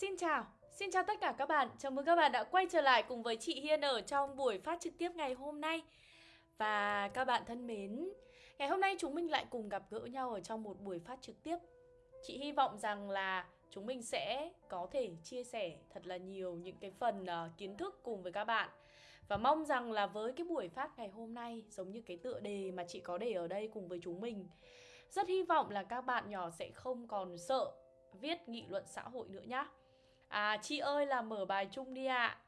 Xin chào, xin chào tất cả các bạn. Chào mừng các bạn đã quay trở lại cùng với chị Hiên ở trong buổi phát trực tiếp ngày hôm nay. Và các bạn thân mến Ngày hôm nay chúng mình lại cùng gặp gỡ nhau ở trong một buổi phát trực tiếp. Chị hy vọng rằng là chúng mình sẽ có thể chia sẻ thật là nhiều những cái phần uh, kiến thức cùng với các bạn. Và mong rằng là với cái buổi phát ngày hôm nay Giống như cái tựa đề mà chị có để ở đây cùng với chúng mình Rất hy vọng là các bạn nhỏ sẽ không còn sợ viết nghị luận xã hội nữa nhá. À chị ơi là mở bài chung đi ạ. À.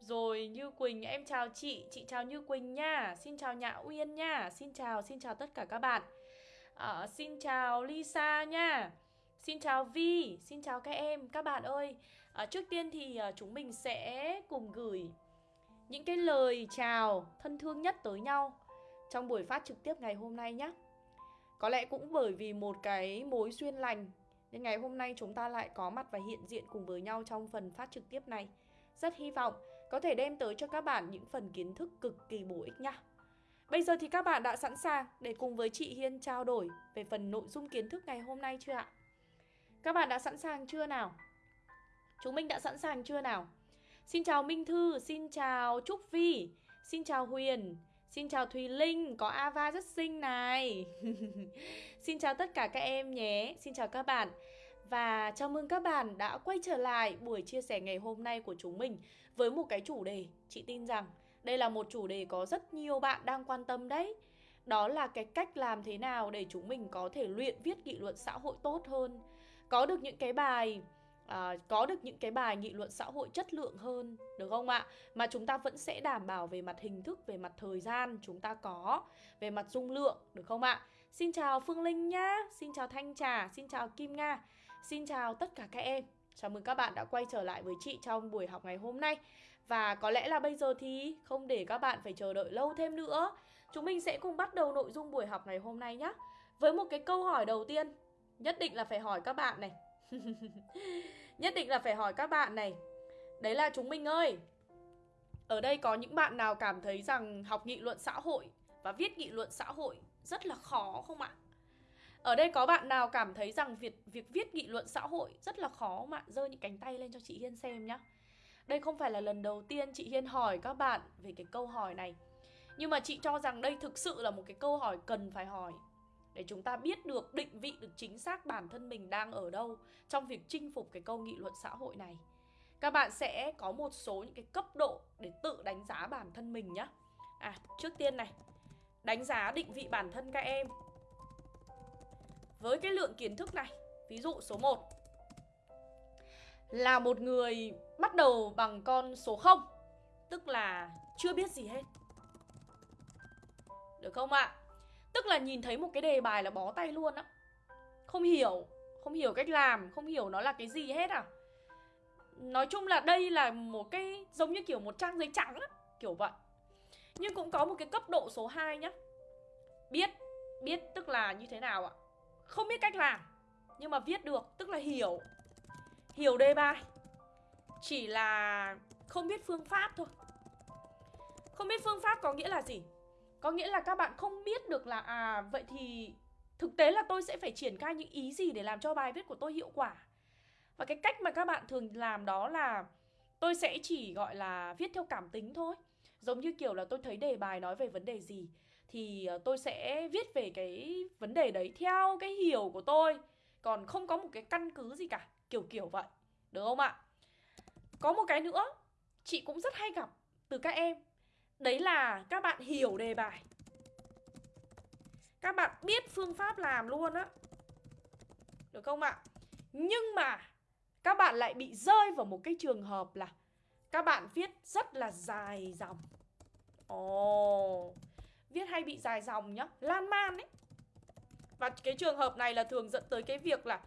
Rồi Như Quỳnh em chào chị. Chị chào Như Quỳnh nha. Xin chào Nhã Uyên nha. Xin chào xin chào tất cả các bạn. À, Xin chào Lisa nha. Xin chào Vi Xin chào các em Các bạn ơi. À, Trước tiên thì à, chúng mình sẽ cùng gửi Những cái lời chào thân thương nhất tới nhau Trong buổi phát trực tiếp ngày hôm nay nhé Có lẽ cũng bởi vì một cái mối duyên lành nên ngày hôm nay chúng ta lại có mặt và hiện diện cùng với nhau trong phần phát trực tiếp này. Rất hy vọng có thể đem tới cho các bạn những phần kiến thức cực kỳ bổ ích nhá. Bây giờ thì các bạn đã sẵn sàng để cùng với chị Hiên trao đổi về phần nội dung kiến thức ngày hôm nay chưa ạ? Các bạn đã sẵn sàng chưa nào? Chúng mình đã sẵn sàng chưa nào? Xin chào Minh Thư, xin chào Trúc Vi, xin chào Huyền, Xin chào Thùy Linh, có Ava rất xinh này. Xin chào tất cả các em nhé. Xin chào các bạn. Và chào mừng các bạn đã quay trở lại buổi chia sẻ ngày hôm nay của chúng mình Với một cái chủ đề. Chị tin rằng đây là một chủ đề có rất nhiều bạn đang quan tâm đấy. Đó là cái cách làm thế nào để chúng mình có thể luyện viết nghị luận xã hội tốt hơn. Có được những cái bài à, có được những cái bài nghị luận xã hội chất lượng hơn được không ạ? Mà chúng ta vẫn sẽ đảm bảo về mặt hình thức về mặt thời gian chúng ta có về mặt dung lượng được không ạ? Xin chào phương linh nhá xin chào thanh trà xin chào kim nga xin chào tất cả các em. Chào mừng các bạn đã quay trở lại với chị trong buổi học ngày hôm nay. Và có lẽ là bây giờ thì không để các bạn phải chờ đợi lâu thêm nữa. Chúng mình sẽ cùng bắt đầu nội dung buổi học ngày hôm nay nhé với một cái câu hỏi đầu tiên nhất định là phải hỏi các bạn này. Nhất định là phải hỏi các bạn này. Đấy là chúng mình ơi. Ở đây có những bạn nào cảm thấy rằng học nghị luận xã hội Và viết nghị luận xã hội rất là khó không ạ? Ở đây có bạn nào cảm thấy rằng việc, việc viết nghị luận xã hội rất là khó không ạ? Giơ những cánh tay lên cho chị Hiên xem nhá. Đây không phải là lần đầu tiên chị Hiên hỏi các bạn về cái câu hỏi này. Nhưng mà chị cho rằng đây thực sự là một cái câu hỏi cần phải hỏi để chúng ta biết được, định vị được chính xác bản thân mình đang ở đâu trong việc chinh phục cái câu nghị luận xã hội này. Các bạn sẽ có một số những cái cấp độ để tự đánh giá bản thân mình nhé à trước tiên này, đánh giá định vị bản thân các em. Với cái lượng kiến thức này, ví dụ số 1 là một người bắt đầu bằng con số 0 tức là chưa biết gì hết. Được không ạ? Tức là nhìn thấy một cái đề bài là bó tay luôn á. Không hiểu Không hiểu cách làm, Không hiểu nó là cái gì hết à. Nói chung là đây là một cái Giống như kiểu một trang giấy trắng á, Kiểu vậy. Nhưng cũng có một cái cấp độ số 2 nhá. Biết Biết tức là như thế nào ạ? Không biết cách làm, Nhưng mà viết được, Tức là hiểu. Hiểu đề bài. Chỉ là không biết phương pháp thôi. Không biết phương pháp có nghĩa là gì? Có nghĩa là các bạn không biết được là à vậy thì thực tế là tôi sẽ phải triển khai những ý gì để làm cho bài viết của tôi hiệu quả. Và cái cách mà các bạn thường làm đó là tôi sẽ chỉ gọi là viết theo cảm tính thôi. Giống như kiểu là tôi thấy đề bài nói về vấn đề gì thì ờ, tôi sẽ viết về cái vấn đề đấy theo cái hiểu của tôi. Còn không có một cái căn cứ gì cả, kiểu kiểu vậy. Được không ạ? Có một cái nữa, chị cũng rất hay gặp từ các em Đấy là các bạn hiểu đề bài. Các bạn biết phương pháp làm luôn á. Được không ạ? Nhưng mà các bạn lại bị rơi vào một cái trường hợp là Các bạn viết rất là dài dòng. Ồ oh, Viết hay bị dài dòng nhá Lan man ấy. Và cái trường hợp này là thường dẫn tới cái việc là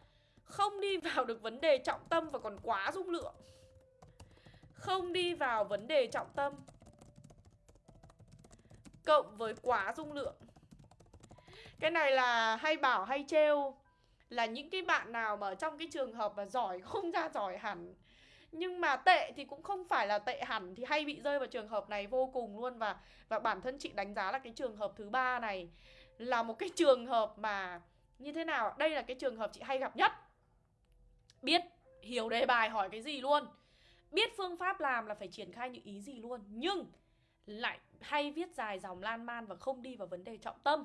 Không đi vào được vấn đề trọng tâm và còn quá dung lượng. Không đi vào vấn đề trọng tâm cộng với quá dung lượng. Cái này là hay bảo hay trêu là những cái bạn nào mà trong cái trường hợp mà giỏi không ra giỏi hẳn. Nhưng mà tệ thì cũng không phải là tệ hẳn thì hay bị rơi vào trường hợp này vô cùng luôn. Và và bản thân chị đánh giá là cái trường hợp thứ ba này là một cái trường hợp mà như thế nào đây là cái trường hợp chị hay gặp nhất. Biết hiểu đề bài hỏi cái gì luôn. Biết phương pháp làm là phải triển khai những ý gì luôn. Nhưng lại hay viết dài dòng lan man và không đi vào vấn đề trọng tâm.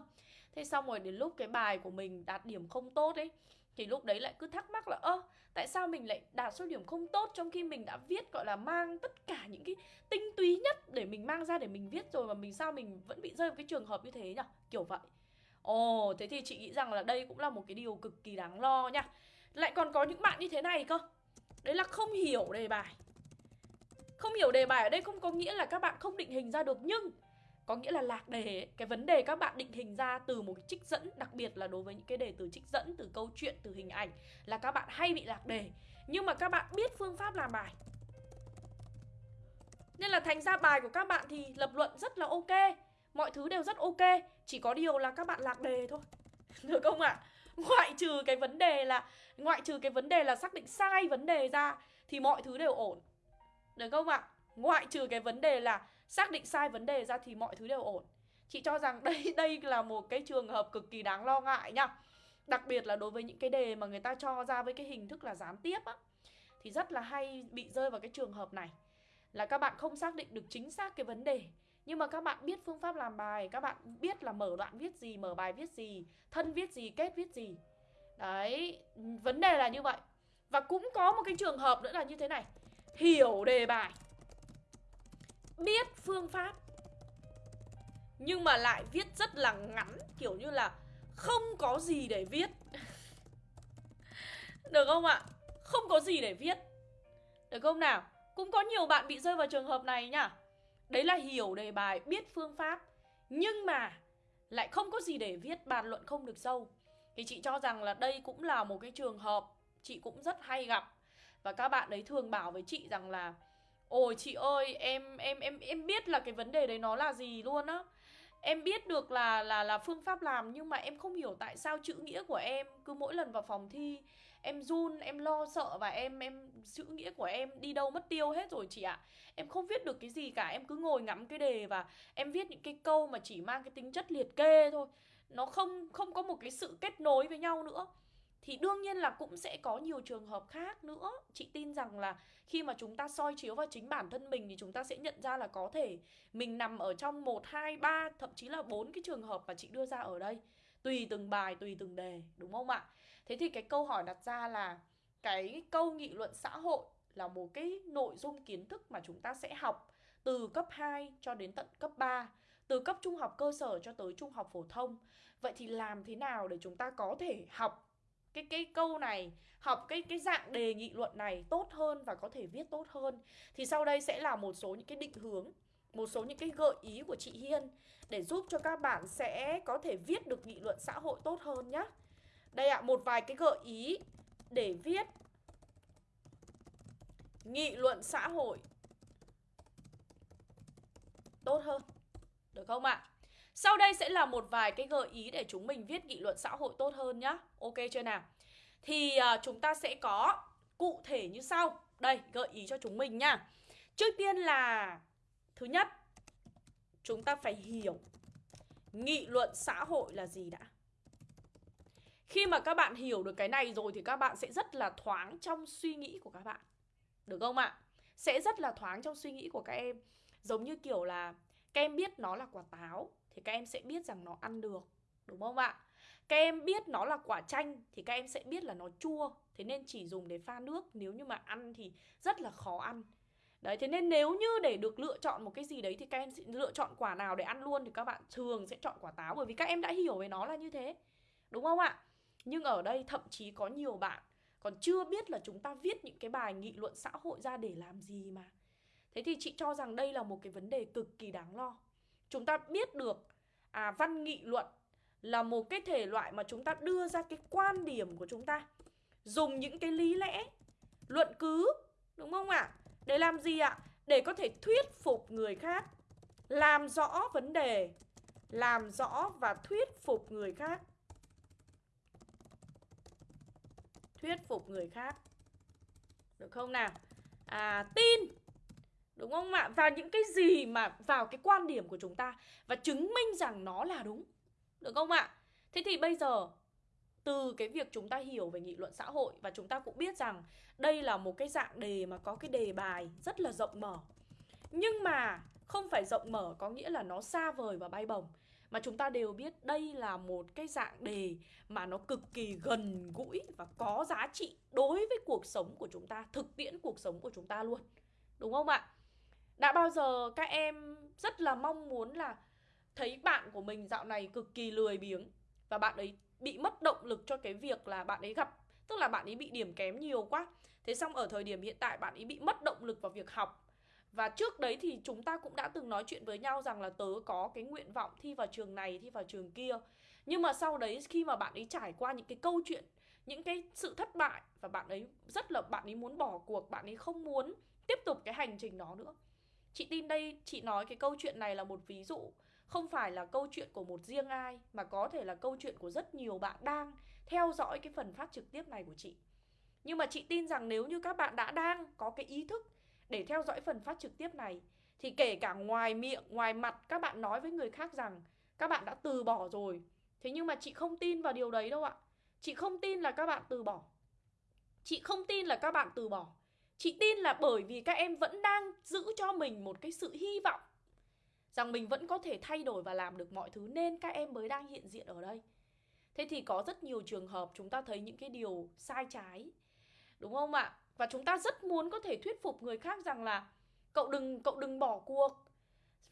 Thế xong rồi đến lúc cái bài của mình đạt điểm không tốt ấy, thì lúc đấy lại cứ thắc mắc là, ơ, tại sao mình lại đạt số điểm không tốt trong khi mình đã viết, gọi là, mang tất cả những cái tinh túy nhất để mình mang ra để mình viết rồi mà mình sao mình vẫn bị rơi vào cái trường hợp như thế nhở? kiểu vậy. Ồ, thế thì chị nghĩ rằng là đây cũng là một cái điều cực kỳ đáng lo nha. Lại còn có những bạn như thế này cơ. Đấy là không hiểu đề bài không hiểu đề bài ở đây không có nghĩa là các bạn không định hình ra được, nhưng có nghĩa là lạc đề cái vấn đề các bạn định hình ra từ một cái trích dẫn, đặc biệt là đối với những cái đề từ trích dẫn, từ câu chuyện, từ hình ảnh, là các bạn hay bị lạc đề. Nhưng mà các bạn biết phương pháp làm bài. Nên là thành ra bài của các bạn thì lập luận rất là ok. Mọi thứ đều rất ok, chỉ có điều là các bạn lạc đề thôi. Được không ạ? À? ngoại trừ cái vấn đề là, ngoại trừ cái vấn đề là xác định sai vấn đề ra, thì mọi thứ đều ổn được không ạ? Ngoại trừ cái vấn đề là xác định sai vấn đề ra thì mọi thứ đều ổn. Chị cho rằng đây đây là một cái trường hợp cực kỳ đáng lo ngại nhá đặc biệt là đối với những cái đề mà người ta cho ra với cái hình thức là gián tiếp á, thì rất là hay bị rơi vào cái trường hợp này. Là các bạn không xác định được chính xác cái vấn đề, nhưng mà các bạn biết phương pháp làm bài, các bạn biết là mở đoạn viết gì, mở bài viết gì, thân viết gì, kết viết gì. Đấy, vấn đề là như vậy. Và cũng có một cái trường hợp nữa là như thế này hiểu đề bài. Biết phương pháp. Nhưng mà lại viết rất là ngắn kiểu như là không có gì để viết. Được không ạ? Không có gì để viết. Được không nào? Cũng có nhiều bạn bị rơi vào trường hợp này nhá. Đấy là hiểu đề bài biết phương pháp. Nhưng mà lại không có gì để viết bàn luận không được sâu. Thì chị cho rằng là đây cũng là một cái trường hợp chị cũng rất hay gặp và các bạn ấy thường bảo với chị rằng là, ôi chị ơi, em em em em biết là cái vấn đề đấy nó là gì luôn á. Em biết được là là là phương pháp làm nhưng mà em không hiểu tại sao chữ nghĩa của em cứ mỗi lần vào phòng thi, em run, em lo sợ và em em, chữ nghĩa của em đi đâu mất tiêu hết rồi chị ạ. Em không viết được cái gì cả, em cứ ngồi ngắm cái đề và em viết những cái câu mà chỉ mang cái tính chất liệt kê thôi. Nó không không có một cái sự kết nối với nhau nữa thì đương nhiên là cũng sẽ có nhiều trường hợp khác nữa. Chị tin rằng là khi mà chúng ta soi chiếu vào chính bản thân mình thì chúng ta sẽ nhận ra là có thể mình nằm ở trong một, hai, ba, thậm chí là bốn cái trường hợp mà chị đưa ra ở đây. Tùy từng bài, tùy từng đề, đúng không ạ? Thế thì cái câu hỏi đặt ra là cái câu nghị luận xã hội là một cái nội dung kiến thức mà chúng ta sẽ học từ cấp 2 cho đến tận cấp 3 từ cấp trung học cơ sở cho tới trung học phổ thông. Vậy thì làm thế nào để chúng ta có thể học cái cái câu này học cái cái dạng đề nghị luận này tốt hơn và có thể viết tốt hơn thì sau đây sẽ là một số những cái định hướng một số những cái gợi ý của chị Hiên để giúp cho các bạn sẽ có thể viết được nghị luận xã hội tốt hơn nhé. Đây ạ, à, một vài cái gợi ý để viết nghị luận xã hội tốt hơn. Được không ạ? À? Sau đây sẽ là một vài cái gợi ý để chúng mình viết nghị luận xã hội tốt hơn nhá. Ok chưa nào? Thì uh, chúng ta sẽ có cụ thể như sau. Đây, gợi ý cho chúng mình nhá. Trước tiên là thứ nhất, chúng ta phải hiểu nghị luận xã hội là gì đã. Khi mà các bạn hiểu được cái này rồi thì các bạn sẽ rất là thoáng trong suy nghĩ của các bạn. Được không ạ? Sẽ rất là thoáng trong suy nghĩ của các em. Giống như kiểu là các em biết nó là quả táo thì các em sẽ biết rằng nó ăn được đúng không ạ các em biết nó là quả chanh thì các em sẽ biết là nó chua thế nên chỉ dùng để pha nước nếu như mà ăn thì rất là khó ăn Đấy, thế nên nếu như để được lựa chọn một cái gì đấy thì các em sẽ lựa chọn quả nào để ăn luôn thì các bạn thường sẽ chọn quả táo bởi vì các em đã hiểu về nó là như thế. Đúng không ạ? Nhưng ở đây thậm chí có nhiều bạn còn chưa biết là chúng ta viết những cái bài nghị luận xã hội ra để làm gì mà. Thế thì chị cho rằng đây là một cái vấn đề cực kỳ đáng lo chúng ta biết được à văn nghị luận là một cái thể loại mà chúng ta đưa ra cái quan điểm của chúng ta. Dùng những cái lý lẽ, luận cứ, đúng không ạ? Để làm gì ạ? Để có thể thuyết phục người khác, làm rõ vấn đề, làm rõ và thuyết phục người khác. Thuyết phục người khác. Được không nào? À tin. Đúng không ạ? Và những cái gì mà vào cái quan điểm của chúng ta và chứng minh rằng nó là đúng. Được không ạ? Thế thì bây giờ từ cái việc chúng ta hiểu về nghị luận xã hội và chúng ta cũng biết rằng đây là một cái dạng đề mà có cái đề bài rất là rộng mở. Nhưng mà không phải rộng mở có nghĩa là nó xa vời và bay bổng mà chúng ta đều biết đây là một cái dạng đề mà nó cực kỳ gần gũi và có giá trị đối với cuộc sống của chúng ta, thực tiễn cuộc sống của chúng ta luôn. Đúng không ạ? Đã bao giờ các em rất là mong muốn là thấy bạn của mình dạo này cực kỳ lười biếng và bạn ấy bị mất động lực cho cái việc là bạn ấy gặp tức là bạn ấy bị điểm kém nhiều quá. Thế xong ở thời điểm hiện tại bạn ấy bị mất động lực vào việc học và trước đấy thì chúng ta cũng đã từng nói chuyện với nhau rằng là tớ có cái nguyện vọng thi vào trường này, thi vào trường kia. Nhưng mà sau đấy khi mà bạn ấy trải qua những cái câu chuyện, những cái sự thất bại và bạn ấy rất là bạn ấy muốn bỏ cuộc, bạn ấy không muốn tiếp tục cái hành trình đó nữa. Chị tin đây, chị nói cái câu chuyện này là một ví dụ không phải là câu chuyện của một riêng ai mà có thể là câu chuyện của rất nhiều bạn đang theo dõi cái phần phát trực tiếp này của chị. Nhưng mà chị tin rằng nếu như các bạn đã đang có cái ý thức để theo dõi phần phát trực tiếp này thì kể cả ngoài miệng, ngoài mặt các bạn nói với người khác rằng các bạn đã từ bỏ rồi. Thế nhưng mà chị không tin vào điều đấy đâu ạ. Chị không tin là các bạn từ bỏ. Chị không tin là các bạn từ bỏ. Chị tin là bởi vì các em vẫn đang giữ cho mình một cái sự hy vọng rằng mình vẫn có thể thay đổi và làm được mọi thứ nên các em mới đang hiện diện ở đây. Thế thì có rất nhiều trường hợp chúng ta thấy những cái điều sai trái. Đúng không ạ? và chúng ta rất muốn có thể thuyết phục người khác rằng là cậu đừng cậu đừng bỏ cuộc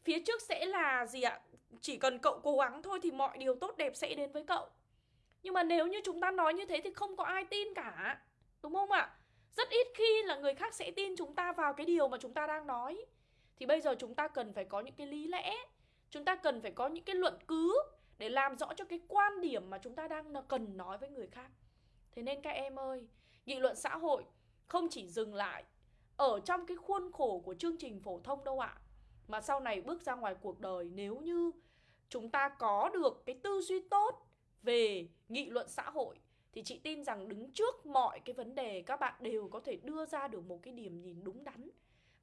phía trước sẽ là gì ạ chỉ cần cậu cố gắng thôi thì mọi điều tốt đẹp sẽ đến với cậu nhưng mà nếu như chúng ta nói như thế thì không có ai tin cả, đúng không ạ rất ít khi là người khác sẽ tin chúng ta vào cái điều mà chúng ta đang nói. Thì bây giờ chúng ta cần phải có những cái lý lẽ. Chúng ta cần phải có những cái luận cứ để làm rõ cho cái quan điểm mà chúng ta đang cần nói với người khác. Thế nên các em ơi, nghị luận xã hội không chỉ dừng lại ở trong cái khuôn khổ của chương trình phổ thông đâu ạ, mà sau này bước ra ngoài cuộc đời nếu như chúng ta có được cái tư duy tốt về nghị luận xã hội thì chị tin rằng đứng trước mọi cái vấn đề, các bạn đều có thể đưa ra được một cái điểm nhìn đúng đắn.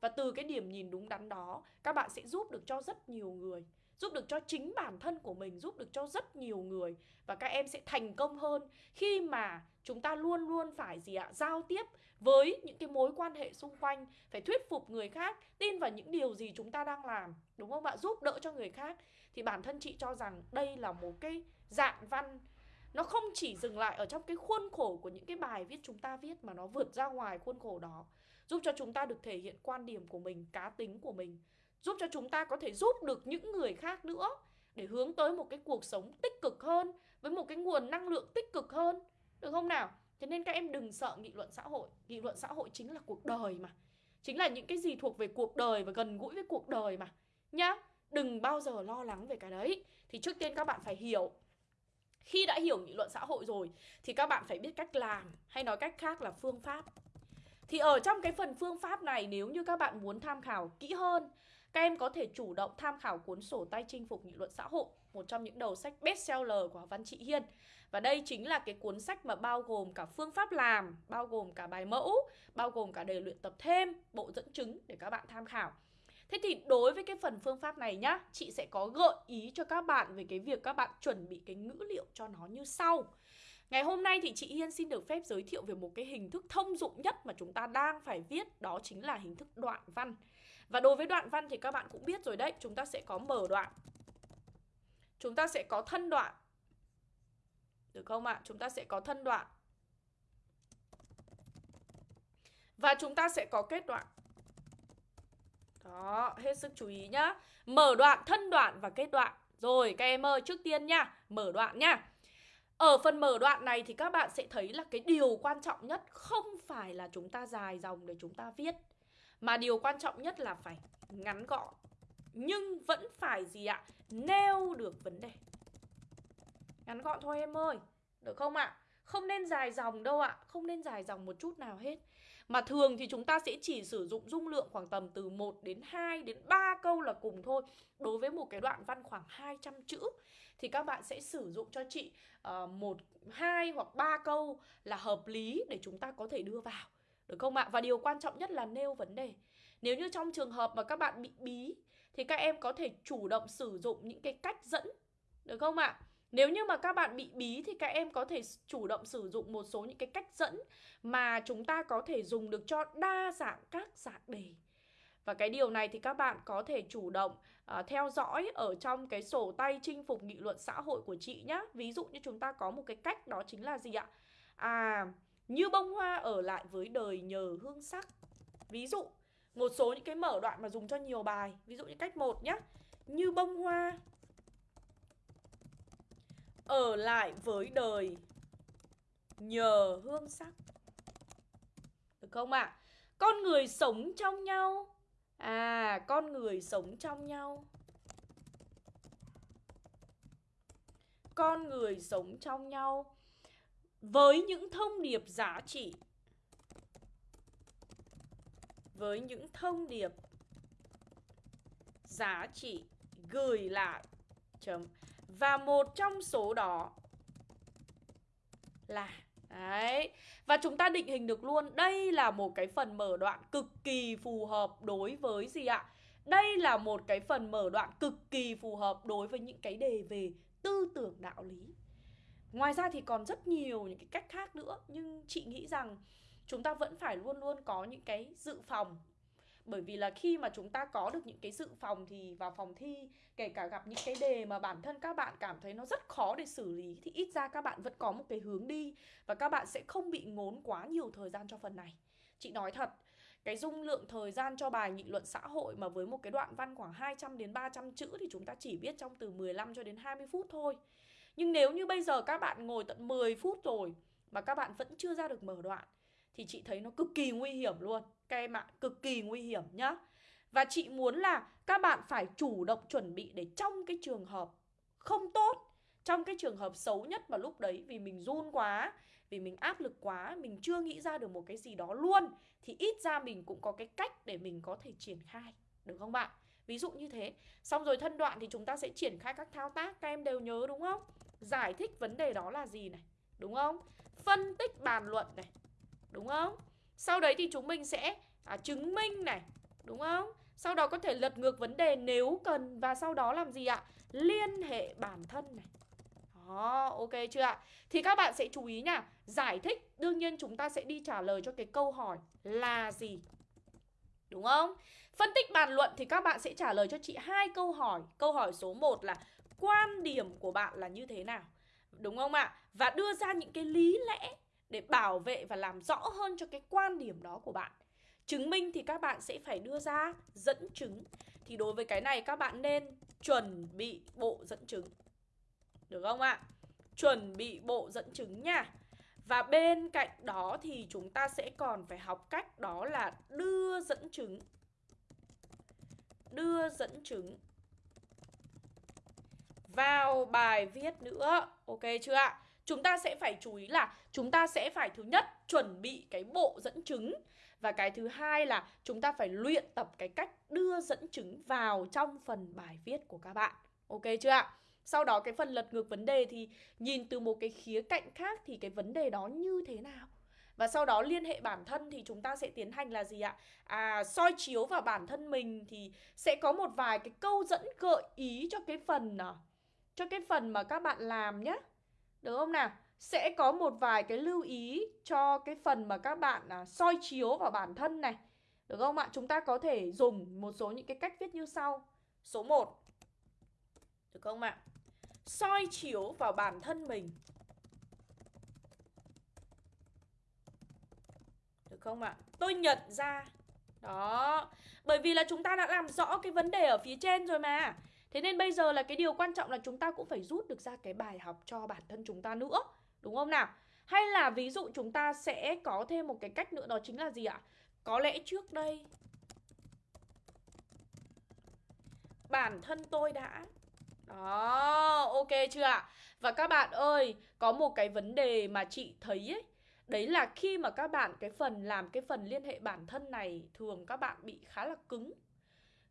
Và từ cái điểm nhìn đúng đắn đó, các bạn sẽ giúp được cho rất nhiều người, giúp được cho chính bản thân của mình, giúp được cho rất nhiều người. Và các em sẽ thành công hơn khi mà chúng ta luôn luôn phải gì ạ, giao tiếp với những cái mối quan hệ xung quanh, phải thuyết phục người khác, tin vào những điều gì chúng ta đang làm, đúng không ạ? Giúp đỡ cho người khác. Thì bản thân chị cho rằng đây là một cái dạng văn nó không chỉ dừng lại ở trong cái khuôn khổ của những cái bài viết chúng ta viết mà nó vượt ra ngoài khuôn khổ đó, giúp cho chúng ta được thể hiện quan điểm của mình, cá tính của mình, giúp cho chúng ta có thể giúp được những người khác nữa để hướng tới một cái cuộc sống tích cực hơn, với một cái nguồn năng lượng tích cực hơn. Được không nào? Thế nên các em đừng sợ nghị luận xã hội. Nghị luận xã hội chính là cuộc đời mà. Chính là những cái gì thuộc về cuộc đời và gần gũi với cuộc đời mà. Nhá, đừng bao giờ lo lắng về cái đấy. Thì trước tiên các bạn phải hiểu khi đã hiểu nghị luận xã hội rồi thì các bạn phải biết cách làm hay nói cách khác là phương pháp thì ở trong cái phần phương pháp này nếu như các bạn muốn tham khảo kỹ hơn các em có thể chủ động tham khảo cuốn sổ tay chinh phục nghị luận xã hội, một trong những đầu sách bestseller của Văn Trị Hiên. Và đây chính là cái cuốn sách mà bao gồm cả phương pháp làm, bao gồm cả bài mẫu, bao gồm cả đề luyện tập thêm, bộ dẫn chứng để các bạn tham khảo. Thế thì đối với cái phần phương pháp này nhá, chị sẽ có gợi ý cho các bạn về cái việc các bạn chuẩn bị cái ngữ liệu cho nó như sau. Ngày hôm nay thì chị Hiên xin được phép giới thiệu về một cái hình thức thông dụng nhất mà chúng ta đang phải viết, đó chính là hình thức đoạn văn. Và đối với đoạn văn thì các bạn cũng biết rồi đấy Chúng ta sẽ có mở đoạn Chúng ta sẽ có thân đoạn Được không ạ? Chúng ta sẽ có thân đoạn Và chúng ta sẽ có kết đoạn đó, hết sức chú ý nhá. Mở đoạn, thân đoạn và kết đoạn. Rồi các em ơi, trước tiên nha Mở đoạn nha ở phần mở đoạn này thì các bạn sẽ thấy là cái điều quan trọng nhất không phải là chúng ta dài dòng để chúng ta viết mà điều quan trọng nhất là phải ngắn gọn. Nhưng vẫn phải gì ạ? Nêu được vấn đề. Ngắn gọn thôi em ơi Được không ạ? Không nên dài dòng đâu ạ Không nên dài dòng một chút nào hết. Mà thường thì chúng ta sẽ chỉ sử dụng dung lượng khoảng tầm từ 1 đến 2 đến 3 câu là cùng thôi Đối với một cái đoạn văn khoảng 200 chữ Thì các bạn sẽ sử dụng cho chị uh, một, hai hoặc 3 câu là hợp lý để chúng ta có thể đưa vào được không ạ? Và điều quan trọng nhất là nêu vấn đề. Nếu như trong trường hợp mà các bạn bị bí thì các em có thể chủ động sử dụng những cái cách dẫn được không ạ? Nếu như mà các bạn bị bí thì các em có thể chủ động sử dụng một số những cái cách dẫn mà chúng ta có thể dùng được cho đa dạng các dạng đề. Và cái điều này thì các bạn có thể chủ động uh, theo dõi ở trong cái sổ tay chinh phục nghị luận xã hội của chị nhé. Ví dụ như chúng ta có một cái cách đó chính là gì ạ? À, như bông hoa ở lại với đời nhờ hương sắc. Ví dụ, một số những cái mở đoạn mà dùng cho nhiều bài. Ví dụ như cách 1 nhé. Như bông hoa ở lại với đời nhờ hương sắc. Được không ạ? À? Con người sống trong nhau À, con người sống trong nhau Con người sống trong nhau Với những thông điệp giá trị Với những thông điệp giá trị gửi lại chấm và một trong số đó là, Đấy. Và chúng ta định hình được luôn, đây là một cái phần mở đoạn cực kỳ phù hợp đối với gì ạ? Đây là một cái phần mở đoạn cực kỳ phù hợp đối với những cái đề về tư tưởng đạo lý. Ngoài ra thì còn rất nhiều những cái cách khác nữa, nhưng chị nghĩ rằng chúng ta vẫn phải luôn luôn có những cái dự phòng bởi vì là khi mà chúng ta có được những cái dự phòng thì vào phòng thi, kể cả gặp những cái đề mà bản thân các bạn cảm thấy nó rất khó để xử lý, thì ít ra các bạn vẫn có một cái hướng đi và các bạn sẽ không bị ngốn quá nhiều thời gian cho phần này chị nói thật, cái dung lượng thời gian cho bài nghị luận xã hội mà với một cái đoạn văn khoảng 200 đến 300 chữ thì chúng ta chỉ biết trong từ 15 cho đến 20 phút thôi. Nhưng nếu như bây giờ các bạn ngồi tận 10 phút rồi mà các bạn vẫn chưa ra được mở đoạn thì chị thấy nó cực kỳ nguy hiểm luôn các em ạ, cực kỳ nguy hiểm nhá. Và chị muốn là các bạn phải chủ động chuẩn bị để trong cái trường hợp không tốt, trong cái trường hợp xấu nhất vào lúc đấy vì mình run quá, vì mình áp lực quá, mình chưa nghĩ ra được một cái gì đó luôn thì ít ra mình cũng có cái cách để mình có thể triển khai, được không bạn? Ví dụ như thế. Xong rồi thân đoạn thì chúng ta sẽ triển khai các thao tác các em đều nhớ đúng không? Giải thích vấn đề đó là gì này, đúng không? Phân tích bàn luận này, đúng không? Sau đấy thì chúng mình sẽ à, chứng minh này, đúng không? Sau đó có thể lật ngược vấn đề nếu cần và sau đó làm gì ạ? Liên hệ bản thân này. Đó, ok chưa ạ? Thì các bạn sẽ chú ý nha, giải thích đương nhiên chúng ta sẽ đi trả lời cho cái câu hỏi là gì. Đúng không? Phân tích bàn luận thì các bạn sẽ trả lời cho chị hai câu hỏi. Câu hỏi số 1 là quan điểm của bạn là như thế nào? Đúng không ạ? Và đưa ra những cái lý lẽ để bảo vệ và làm rõ hơn cho cái quan điểm đó của bạn. Chứng minh thì các bạn sẽ phải đưa ra dẫn chứng. Thì đối với cái này các bạn nên chuẩn bị bộ dẫn chứng. Được không ạ? Chuẩn bị bộ dẫn chứng nha. Và bên cạnh đó thì chúng ta sẽ còn phải học cách đó là đưa dẫn chứng. Đưa dẫn chứng vào bài viết nữa. Ok chưa ạ? Chúng ta sẽ phải chú ý là chúng ta sẽ phải thứ nhất chuẩn bị cái bộ dẫn chứng và cái thứ hai là chúng ta phải luyện tập cái cách đưa dẫn chứng vào trong phần bài viết của các bạn. Ok chưa ạ? Sau đó cái phần lật ngược vấn đề thì nhìn từ một cái khía cạnh khác thì cái vấn đề đó như thế nào? Và sau đó liên hệ bản thân thì chúng ta sẽ tiến hành là gì ạ? À soi chiếu vào bản thân mình thì sẽ có một vài cái câu dẫn gợi ý cho cái phần à, cho cái phần mà các bạn làm nhé. Được không nào? Sẽ có một vài cái lưu ý cho cái phần mà các bạn à, soi chiếu vào bản thân này. Được không ạ? Chúng ta có thể dùng một số những cái cách viết như sau. Số 1. Được không ạ? Soi chiếu vào bản thân mình. Được không ạ? Tôi nhận ra. Đó. Bởi vì là chúng ta đã làm rõ cái vấn đề ở phía trên rồi mà. Thế nên bây giờ là cái điều quan trọng là chúng ta cũng phải rút được ra cái bài học cho bản thân chúng ta nữa Đúng không nào? Hay là ví dụ chúng ta sẽ có thêm một cái cách nữa đó chính là gì ạ? Có lẽ trước đây Bản thân tôi đã Đó, ok chưa ạ? Và các bạn ơi, có một cái vấn đề mà chị thấy ấy Đấy là khi mà các bạn cái phần làm cái phần liên hệ bản thân này Thường các bạn bị khá là cứng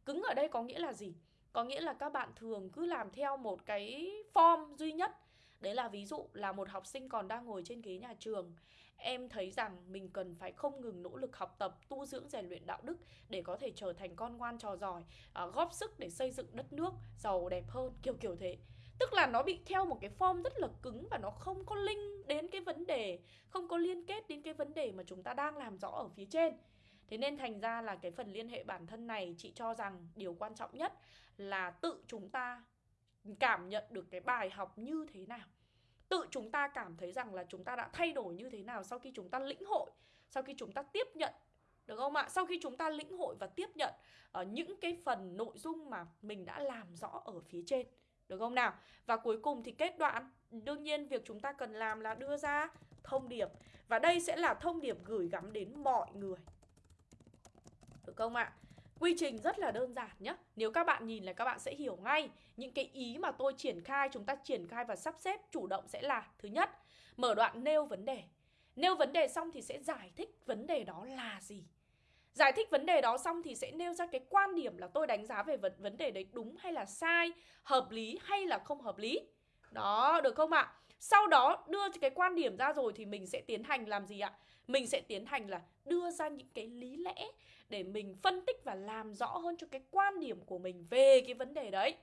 Cứng ở đây có nghĩa là gì? Có nghĩa là các bạn thường cứ làm theo một cái form duy nhất. Đấy là ví dụ là một học sinh còn đang ngồi trên ghế nhà trường Em thấy rằng mình cần phải không ngừng nỗ lực học tập, tu dưỡng rèn luyện đạo đức Để có thể trở thành con ngoan trò giỏi, à, góp sức để xây dựng đất nước giàu đẹp hơn, kiểu kiểu thế. Tức là nó bị theo một cái form rất là cứng và nó không có link đến cái vấn đề không có liên kết đến cái vấn đề mà chúng ta đang làm rõ ở phía trên. Thế nên thành ra là cái phần liên hệ bản thân này chị cho rằng điều quan trọng nhất là tự chúng ta cảm nhận được cái bài học như thế nào. Tự chúng ta cảm thấy rằng là chúng ta đã thay đổi như thế nào sau khi chúng ta lĩnh hội sau khi chúng ta tiếp nhận được không ạ? Sau khi chúng ta lĩnh hội và tiếp nhận ở uh, những cái phần nội dung mà mình đã làm rõ ở phía trên được không nào? Và cuối cùng thì kết đoạn. Đương nhiên việc chúng ta cần làm là đưa ra thông điệp. Và đây sẽ là thông điệp gửi gắm đến mọi người được không ạ? Quy trình rất là đơn giản nhé Nếu các bạn nhìn là các bạn sẽ hiểu ngay. Những cái ý mà tôi triển khai Chúng ta triển khai và sắp xếp chủ động sẽ là Thứ nhất, mở đoạn nêu vấn đề. Nêu vấn đề xong thì sẽ giải thích vấn đề đó là gì. Giải thích vấn đề đó xong thì sẽ nêu ra cái quan điểm là tôi đánh giá về vấn, vấn đề đấy đúng hay là sai Hợp lý hay là không hợp lý. Đó, được không ạ? Sau đó đưa cái quan điểm ra rồi thì mình sẽ tiến hành làm gì ạ? Mình sẽ tiến hành là đưa ra những cái lý lẽ để mình phân tích và làm rõ hơn cho cái quan điểm của mình về cái vấn đề đấy.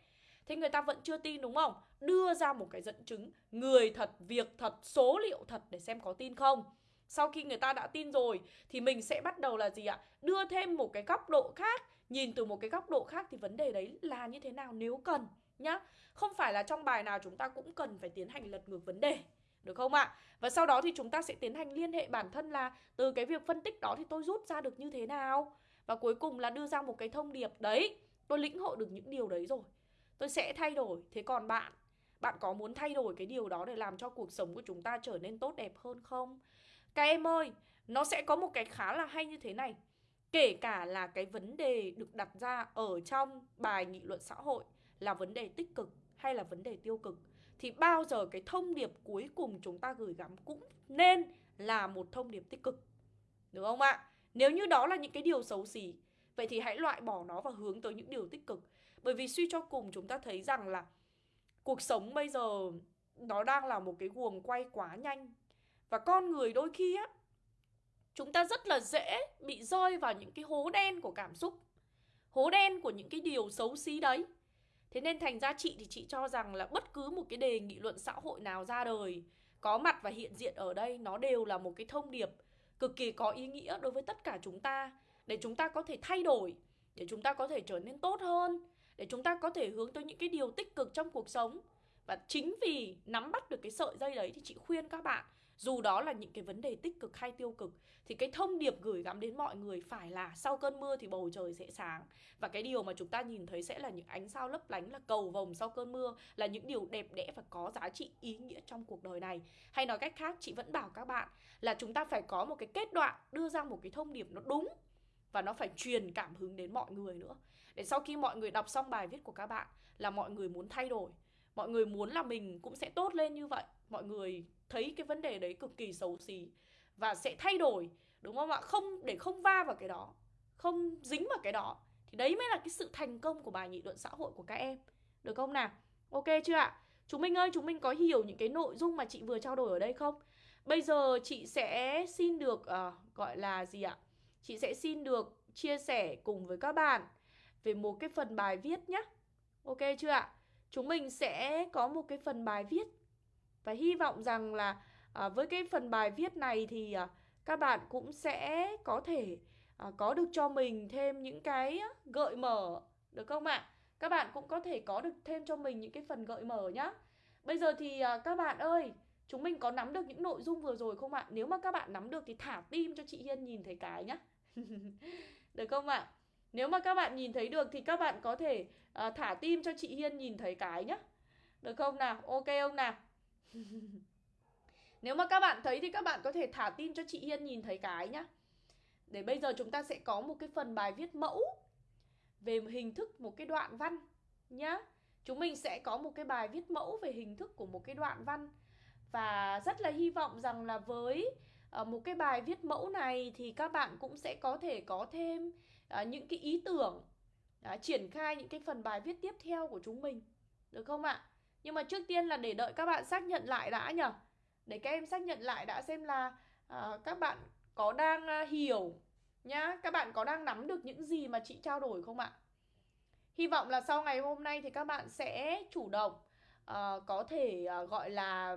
Thế người ta vẫn chưa tin đúng không? Đưa ra một cái dẫn chứng người thật, việc thật, số liệu thật để xem có tin không. Sau khi người ta đã tin rồi thì mình sẽ bắt đầu là gì ạ? Đưa thêm một cái góc độ khác, nhìn từ một cái góc độ khác thì vấn đề đấy là như thế nào nếu cần nhá. Không phải là trong bài nào chúng ta cũng cần phải tiến hành lật ngược vấn đề. Được không ạ? Và sau đó thì chúng ta sẽ tiến hành liên hệ bản thân là từ cái việc phân tích đó thì tôi rút ra được như thế nào. Và cuối cùng là đưa ra một cái thông điệp đấy. Tôi lĩnh hội được những điều đấy rồi. Tôi sẽ thay đổi. Thế còn bạn, bạn có muốn thay đổi cái điều đó để làm cho cuộc sống của chúng ta trở nên tốt đẹp hơn không? Các em ơi, nó sẽ có một cái khá là hay như thế này. Kể cả là cái vấn đề được đặt ra ở trong bài nghị luận xã hội là vấn đề tích cực hay là vấn đề tiêu cực thì bao giờ cái thông điệp cuối cùng chúng ta gửi gắm cũng nên là một thông điệp tích cực. Được không ạ? Nếu như đó là những cái điều xấu xí, vậy thì hãy loại bỏ nó và hướng tới những điều tích cực. Bởi vì suy cho cùng chúng ta thấy rằng là cuộc sống bây giờ nó đang là một cái guồng quay quá nhanh. Và con người đôi khi á, chúng ta rất là dễ bị rơi vào những cái hố đen của cảm xúc. Hố đen của những cái điều xấu xí đấy. Thế nên thành ra chị thì chị cho rằng là bất cứ một cái đề nghị luận xã hội nào ra đời có mặt và hiện diện ở đây nó đều là một cái thông điệp cực kỳ có ý nghĩa đối với tất cả chúng ta để chúng ta có thể thay đổi, để chúng ta có thể trở nên tốt hơn, để chúng ta có thể hướng tới những cái điều tích cực trong cuộc sống. Và chính vì nắm bắt được cái sợi dây đấy thì chị khuyên các bạn dù đó là những cái vấn đề tích cực hay tiêu cực, thì cái thông điệp gửi gắm đến mọi người phải là sau cơn mưa thì bầu trời sẽ sáng. Và cái điều mà chúng ta nhìn thấy sẽ là những ánh sao lấp lánh, là cầu vồng sau cơn mưa là những điều đẹp đẽ và có giá trị ý nghĩa trong cuộc đời này. Hay nói cách khác, chị vẫn bảo các bạn là chúng ta phải có một cái kết đoạn đưa ra một cái thông điệp nó đúng và nó phải truyền cảm hứng đến mọi người nữa. Để sau khi mọi người đọc xong bài viết của các bạn là mọi người muốn thay đổi, mọi người muốn là mình cũng sẽ tốt lên như vậy, mọi người thấy cái vấn đề đấy cực kỳ xấu xí và sẽ thay đổi đúng không ạ? Không để không va vào cái đó không dính vào cái đó thì đấy mới là cái sự thành công của bài nghị luận xã hội của các em. Được không nào? Ok chưa ạ? Chúng mình ơi chúng mình có hiểu những cái nội dung mà chị vừa trao đổi ở đây không? Bây giờ chị sẽ xin được uh, gọi là gì ạ? Chị sẽ xin được chia sẻ cùng với các bạn về một cái phần bài viết nhé ok chưa ạ? Chúng mình sẽ có một cái phần bài viết và hy vọng rằng là à, với cái phần bài viết này thì à, các bạn cũng sẽ có thể à, có được cho mình thêm những cái gợi mở được không ạ? Các bạn cũng có thể có được thêm cho mình những cái phần gợi mở nhá. Bây giờ thì à, các bạn ơi, chúng mình có nắm được những nội dung vừa rồi không ạ? Nếu mà các bạn nắm được thì thả tim cho chị Hiên nhìn thấy cái nhá. được không ạ? Nếu mà các bạn nhìn thấy được thì các bạn có thể à, thả tim cho chị Hiên nhìn thấy cái nhá. Được không nào? Ok không nào? Nếu mà các bạn thấy thì các bạn có thể thả tin cho chị Hiên nhìn thấy cái nhá. Để bây giờ chúng ta sẽ có một cái phần bài viết mẫu về hình thức một cái đoạn văn nhá. Chúng mình sẽ có một cái bài viết mẫu về hình thức của một cái đoạn văn và rất là hy vọng rằng là với ờ, một cái bài viết mẫu này thì các bạn cũng sẽ có thể có thêm ờ, những cái ý tưởng ờ, triển khai những cái phần bài viết tiếp theo của chúng mình. Được không ạ? Nhưng mà trước tiên là để đợi các bạn xác nhận lại đã nhở. Để các em xác nhận lại đã xem là uh, các bạn có đang uh, hiểu nhá Các bạn có đang nắm được những gì mà chị trao đổi không ạ? Hy vọng là sau ngày hôm nay thì các bạn sẽ chủ động uh, có thể uh, gọi là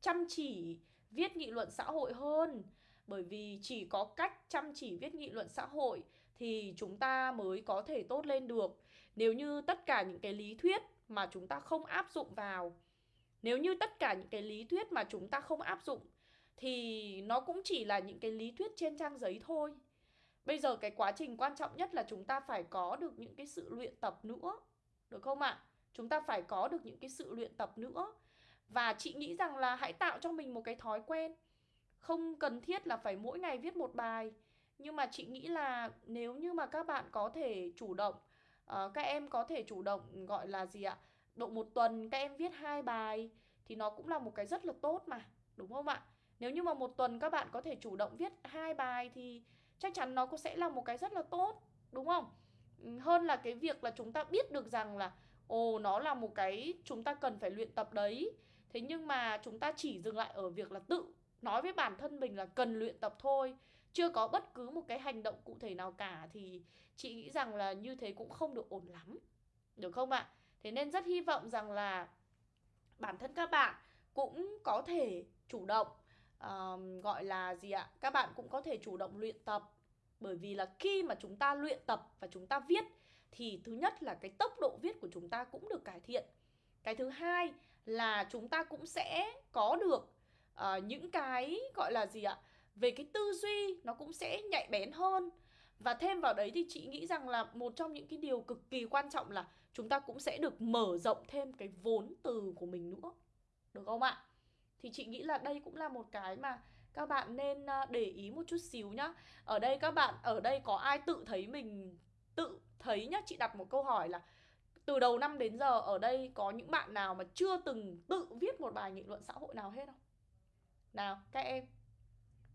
chăm chỉ viết nghị luận xã hội hơn. Bởi vì chỉ có cách chăm chỉ viết nghị luận xã hội thì chúng ta mới có thể tốt lên được. Nếu như tất cả những cái lý thuyết mà chúng ta không áp dụng vào. Nếu như tất cả những cái lý thuyết mà chúng ta không áp dụng, thì nó cũng chỉ là những cái lý thuyết trên trang giấy thôi. Bây giờ cái quá trình quan trọng nhất là chúng ta phải có được những cái sự luyện tập nữa, được không ạ? Chúng ta phải có được những cái sự luyện tập nữa. Và chị nghĩ rằng là hãy tạo cho mình một cái thói quen. Không cần thiết là phải mỗi ngày viết một bài. Nhưng mà chị nghĩ là nếu như mà các bạn có thể chủ động à, các em có thể chủ động gọi là gì ạ độ một tuần các em viết hai bài thì nó cũng là một cái rất là tốt mà đúng không ạ? Nếu như mà một tuần các bạn có thể chủ động viết hai bài thì chắc chắn nó cũng sẽ là một cái rất là tốt đúng không? Ừ, hơn là cái việc là chúng ta biết được rằng là ồ nó là một cái chúng ta cần phải luyện tập đấy. Thế nhưng mà chúng ta chỉ dừng lại ở việc là tự nói với bản thân mình là cần luyện tập thôi chưa có bất cứ một cái hành động cụ thể nào cả thì chị nghĩ rằng là như thế cũng không được ổn lắm được không ạ? Thế nên rất hy vọng rằng là bản thân các bạn cũng có thể chủ động uh, gọi là gì ạ? Các bạn cũng có thể chủ động luyện tập. Bởi vì là khi mà chúng ta luyện tập và chúng ta viết thì thứ nhất là cái tốc độ viết của chúng ta cũng được cải thiện. Cái thứ hai là chúng ta cũng sẽ có được uh, những cái gọi là gì ạ? Về cái tư duy, nó cũng sẽ nhạy bén hơn. Và thêm vào đấy thì chị nghĩ rằng là một trong những cái điều cực kỳ quan trọng là chúng ta cũng sẽ được mở rộng thêm cái vốn từ của mình nữa. Được không ạ? Thì chị nghĩ là đây cũng là một cái mà các bạn nên à, để ý một chút xíu nhá. Ở đây các bạn, ở đây có ai tự thấy mình, tự thấy nhá? Chị đặt một câu hỏi là từ đầu năm đến giờ ở đây có những bạn nào mà chưa từng tự viết một bài nghị luận xã hội nào hết không? Nào, các em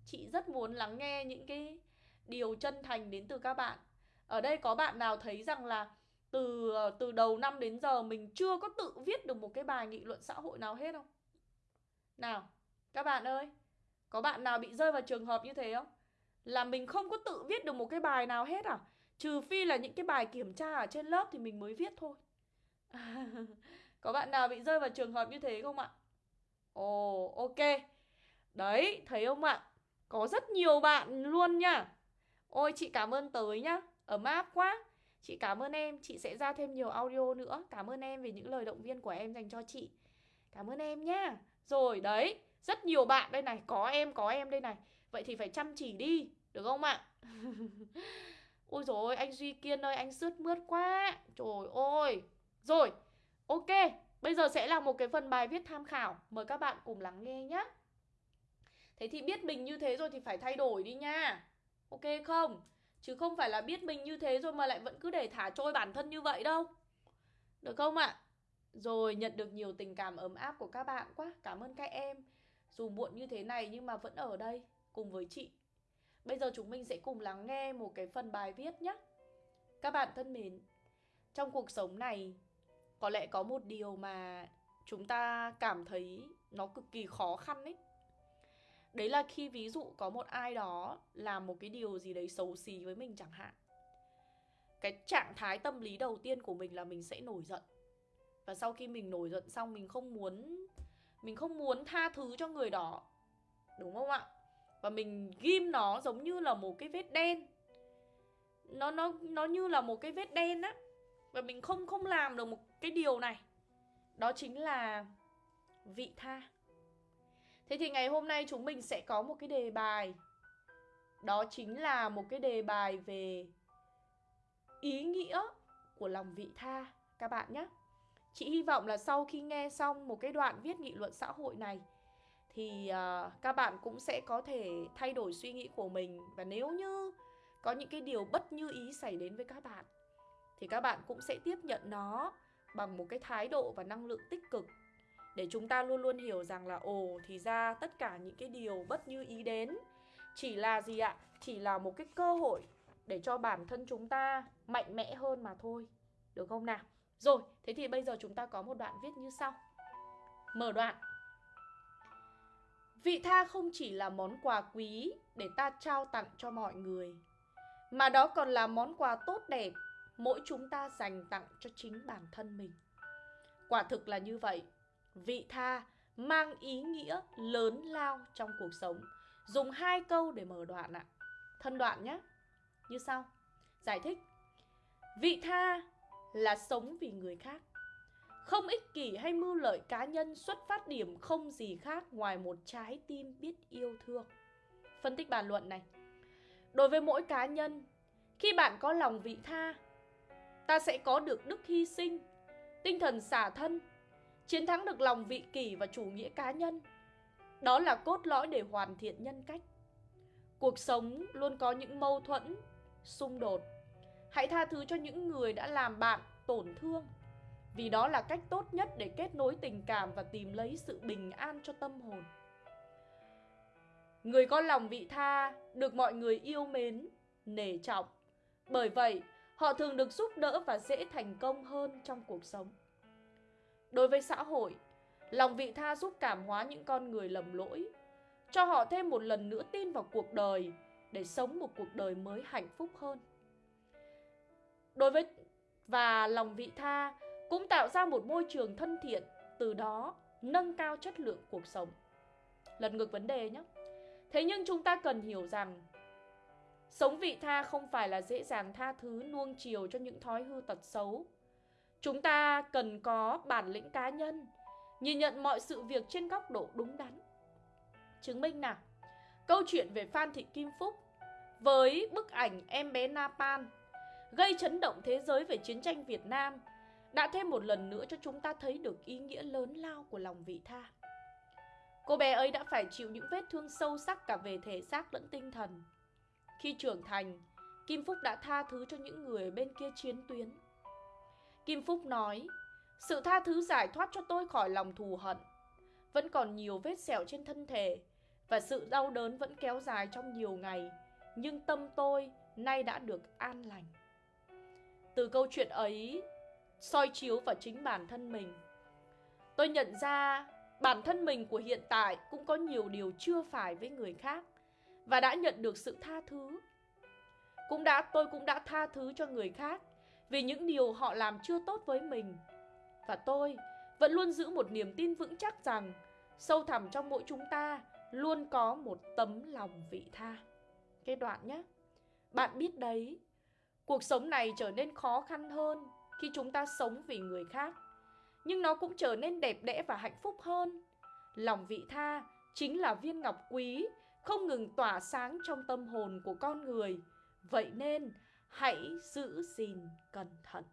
chị rất muốn lắng nghe những cái điều chân thành đến từ các bạn. Ở đây có bạn nào thấy rằng là từ ờ, từ đầu năm đến giờ mình chưa có tự viết được một cái bài nghị luận xã hội nào hết không? Nào, các bạn ơi, có bạn nào bị rơi vào trường hợp như thế không? Là mình không có tự viết được một cái bài nào hết à? Trừ phi là những cái bài kiểm tra ở trên lớp thì mình mới viết thôi. Có bạn nào bị rơi vào trường hợp như thế không ạ? Ồ, ok. Đấy, thấy không ạ? Có rất nhiều bạn luôn nha. Ôi, chị cảm ơn tới nhá. Ấm áp quá. Chị cảm ơn em. Chị sẽ ra thêm nhiều audio nữa. Cảm ơn em về những lời động viên của em dành cho chị. Cảm ơn em nhá Rồi, đấy. Rất nhiều bạn đây này. Có em có em đây này. Vậy thì phải chăm chỉ đi. Được không ạ? Ôi rồi anh Duy Kiên ơi, Anh sướt mướt quá. Trời ơi. Rồi, Ok. Bây giờ sẽ là một cái phần bài viết tham khảo. Mời các bạn cùng lắng nghe nhé Thế thì biết mình như thế rồi thì phải thay đổi đi nha. Ok không? Chứ không phải là biết mình như thế rồi mà lại vẫn cứ để thả trôi bản thân như vậy đâu. Được không ạ? Rồi, nhận được nhiều tình cảm ấm áp của các bạn quá. Cảm ơn các em. Dù muộn như thế này nhưng mà vẫn ở đây, Cùng với chị. Bây giờ chúng mình sẽ cùng lắng nghe một cái phần bài viết nhé Các bạn thân mến, Trong cuộc sống này, Có lẽ có một điều mà Chúng ta cảm thấy nó cực kỳ khó khăn ấy. Đấy là khi ví dụ có một ai đó làm một cái điều gì đấy xấu xí với mình chẳng hạn. Cái trạng thái tâm lý đầu tiên của mình là mình sẽ nổi giận. Và sau khi mình nổi giận xong, mình không muốn, Mình không muốn tha thứ cho người đó. Đúng không ạ? Và mình ghim nó giống như là một cái vết đen. Nó nó nó như là một cái vết đen á. Và mình không không làm được một cái điều này. Đó chính là vị tha. Thế thì ngày hôm nay chúng mình sẽ có một cái đề bài. Đó chính là một cái đề bài về ý nghĩa của lòng vị tha. Các bạn nhé. Chị hy vọng là sau khi nghe xong một cái đoạn viết nghị luận xã hội này Thì uh, các bạn cũng sẽ có thể thay đổi suy nghĩ của mình. Và nếu như có những cái điều bất như ý xảy đến với các bạn Thì các bạn cũng sẽ tiếp nhận nó bằng một cái thái độ và năng lượng tích cực để chúng ta luôn luôn hiểu rằng là ồ thì ra tất cả những cái điều bất như ý đến chỉ là gì ạ? Chỉ là một cái cơ hội để cho bản thân chúng ta mạnh mẽ hơn mà thôi. Được không nào? Rồi, thế thì bây giờ chúng ta có một đoạn viết như sau. Mở đoạn. Vị tha không chỉ là món quà quý để ta trao tặng cho mọi người, mà đó còn là món quà tốt đẹp mỗi chúng ta dành tặng cho chính bản thân mình. Quả thực là như vậy. Vị tha mang ý nghĩa lớn lao trong cuộc sống. Dùng hai câu để mở đoạn ạ. Thân đoạn nhé. Như sau. Giải thích. Vị tha là sống vì người khác. Không ích kỷ hay mưu lợi cá nhân xuất phát điểm không gì khác ngoài một trái tim biết yêu thương. Phân tích bàn luận này. Đối với mỗi cá nhân, khi bạn có lòng vị tha, ta sẽ có được đức hy sinh, tinh thần xả thân, chiến thắng được lòng vị kỷ và chủ nghĩa cá nhân. Đó là cốt lõi để hoàn thiện nhân cách. Cuộc sống luôn có những mâu thuẫn, xung đột. Hãy tha thứ cho những người đã làm bạn tổn thương, vì đó là cách tốt nhất để kết nối tình cảm và tìm lấy sự bình an cho tâm hồn. Người có lòng vị tha được mọi người yêu mến, nể trọng. Bởi vậy, họ thường được giúp đỡ và dễ thành công hơn trong cuộc sống. Đối với xã hội, lòng vị tha giúp cảm hóa những con người lầm lỗi, cho họ thêm một lần nữa tin vào cuộc đời để sống một cuộc đời mới hạnh phúc hơn. Đối với và lòng vị tha cũng tạo ra một môi trường thân thiện, từ đó nâng cao chất lượng cuộc sống. Lật ngược vấn đề nhé. Thế nhưng chúng ta cần hiểu rằng Sống vị tha không phải là dễ dàng tha thứ nuông chiều cho những thói hư tật xấu. Chúng ta cần có bản lĩnh cá nhân, nhìn nhận mọi sự việc trên góc độ đúng đắn. Chứng minh nào, câu chuyện về Phan Thị Kim Phúc với bức ảnh em bé Napan gây chấn động thế giới về chiến tranh Việt Nam đã thêm một lần nữa cho chúng ta thấy được ý nghĩa lớn lao của lòng vị tha. Cô bé ấy đã phải chịu những vết thương sâu sắc cả về thể xác lẫn tinh thần. Khi trưởng thành, Kim Phúc đã tha thứ cho những người bên kia chiến tuyến. Kim Phúc nói, sự tha thứ giải thoát cho tôi khỏi lòng thù hận. Vẫn còn nhiều vết sẹo trên thân thể và sự đau đớn vẫn kéo dài trong nhiều ngày, nhưng tâm tôi nay đã được an lành. Từ câu chuyện ấy, soi chiếu vào chính bản thân mình. Tôi nhận ra bản thân mình của hiện tại cũng có nhiều điều chưa phải với người khác và đã nhận được sự tha thứ. Cũng đã tôi cũng đã tha thứ cho người khác vì những điều họ làm chưa tốt với mình. Và tôi vẫn luôn giữ một niềm tin vững chắc rằng sâu thẳm trong mỗi chúng ta luôn có một tấm lòng vị tha. Cái đoạn nhé. Bạn biết đấy, cuộc sống này trở nên khó khăn hơn khi chúng ta sống vì người khác. Nhưng nó cũng trở nên đẹp đẽ và hạnh phúc hơn. Lòng vị tha chính là viên ngọc quý không ngừng tỏa sáng trong tâm hồn của con người. Vậy nên hãy giữ gìn cẩn thận.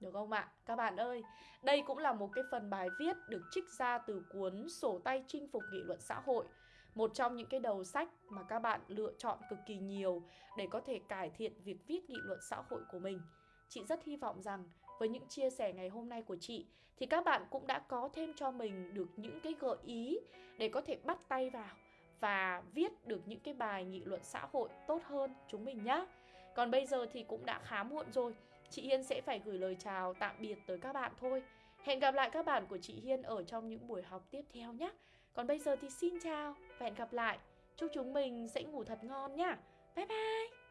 Được không ạ? Các bạn ơi, đây cũng là một cái phần bài viết được trích ra từ cuốn Sổ tay chinh phục nghị luận xã hội một trong những cái đầu sách mà các bạn lựa chọn cực kỳ nhiều để có thể cải thiện việc viết nghị luận xã hội của mình. Chị rất hy vọng rằng với những chia sẻ ngày hôm nay của chị thì các bạn cũng đã có thêm cho mình được những cái gợi ý để có thể bắt tay vào và viết được những cái bài nghị luận xã hội tốt hơn chúng mình nhé. Còn bây giờ thì cũng đã khá muộn rồi. Chị Hiên sẽ phải gửi lời chào tạm biệt tới các bạn thôi. Hẹn gặp lại các bạn của chị Hiên ở trong những buổi học tiếp theo nhé. Còn bây giờ thì xin chào và hẹn gặp lại. Chúc chúng mình sẽ ngủ thật ngon nhá. Bye bye.